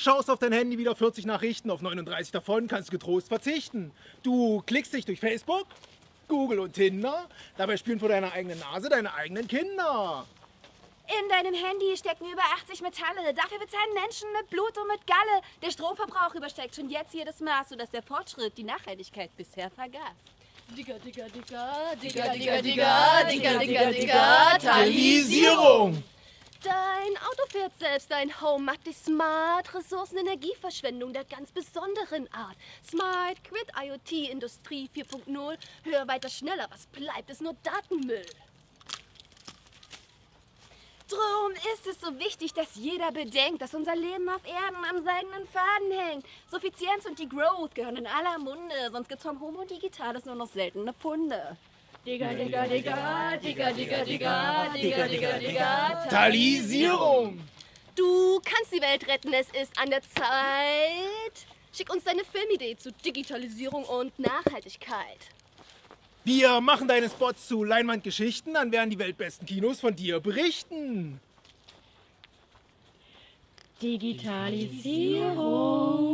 schaust auf dein Handy wieder 40 Nachrichten, auf 39 davon kannst du getrost verzichten. Du klickst dich durch Facebook, Google und Tinder, dabei spielen vor deiner eigenen Nase deine eigenen Kinder. In deinem Handy stecken über 80 Metalle. Dafür bezahlen Menschen mit Blut und mit Galle. Der Stromverbrauch übersteigt schon jetzt jedes Maß, sodass der Fortschritt die Nachhaltigkeit bisher vergaß. Digga, digga, digga, digga, digga, digga, digga, digga, digga, Digitalisierung! Dein Auto fährt selbst, dein Home macht dich smart. Ressourcen, Energieverschwendung der ganz besonderen Art. Smart, Quit, IoT, Industrie 4.0. Höher, weiter, schneller. Was bleibt, ist nur Datenmüll. Drum ist es so wichtig, dass jeder bedenkt, dass unser Leben auf Erden am seidenen Faden hängt. Suffizienz und die Growth gehören in aller Munde, sonst gibt's vom Homo Digitalis nur noch seltene Funde. Digga, digga, digga, digga, digga, digga, digga, digga, digga, Digitalisierung! Du kannst die Welt retten, es ist an der Zeit. Schick uns deine Filmidee zu Digitalisierung und Nachhaltigkeit. Wir machen deine Spots zu Leinwandgeschichten, dann werden die weltbesten Kinos von dir berichten. Digitalisierung.